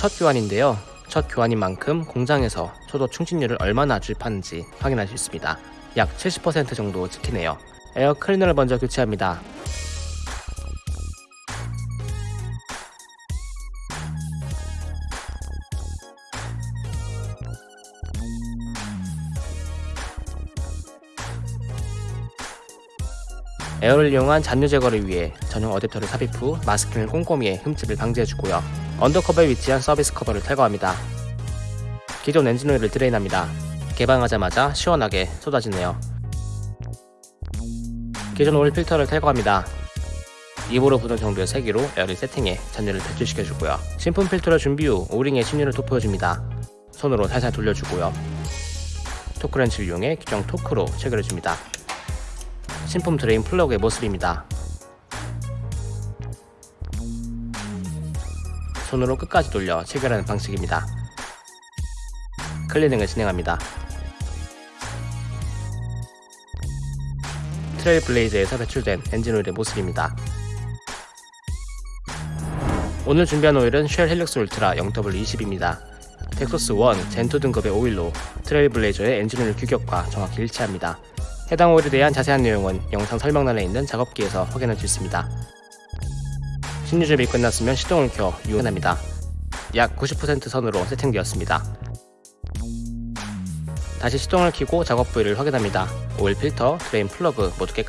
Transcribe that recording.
첫 교환인데요. 첫 교환인 만큼 공장에서 초도 충진율을 얼마나 주입하는지 확인할 수 있습니다. 약 70% 정도 찍히네요. 에어 클리너를 먼저 교체합니다. 에어를 이용한 잔유 제거를 위해 전용 어댑터를 삽입 후 마스킹을 꼼꼼히 해 흠집을 방지해주고요. undercover에 위치한 서비스 커버를 탈거합니다. 기존 엔진 오일을 drain합니다. 개방하자마자 시원하게 쏟아지네요. 기존 오일 필터를 탈거합니다. 입으로 부는 정도의 세기로 에어를 세팅해 잔유를 배출시켜주고요. 신품 필터를 준비 후 O-ring에 신유를 도포해줍니다. 손으로 살살 돌려주고요. torque wrench를 이용해 규정 torque로 체결해줍니다. 신품 drain 플러그의 모습입니다. 손으로 끝까지 돌려 체결하는 방식입니다. 클리닝을 진행합니다. 트레일 블레이즈에서 배출된 엔진 오일의 모습입니다. 오늘 준비한 오일은 쉘 헬릭스 울트라 0W20입니다. dexos 1, gen2 등급의 오일로 트레일 블레이저의 엔진 오일 규격과 정확히 일치합니다. 해당 오일에 대한 자세한 내용은 영상 설명란에 있는 작업기에서 확인할 수 있습니다. 신유 주입이 끝났으면 시동을 켜 유연합니다. 약 90% 선으로 세팅되었습니다. 다시 시동을 켜고 작업 부위를 확인합니다. 오일 필터, drain 플러그 모두 깨끗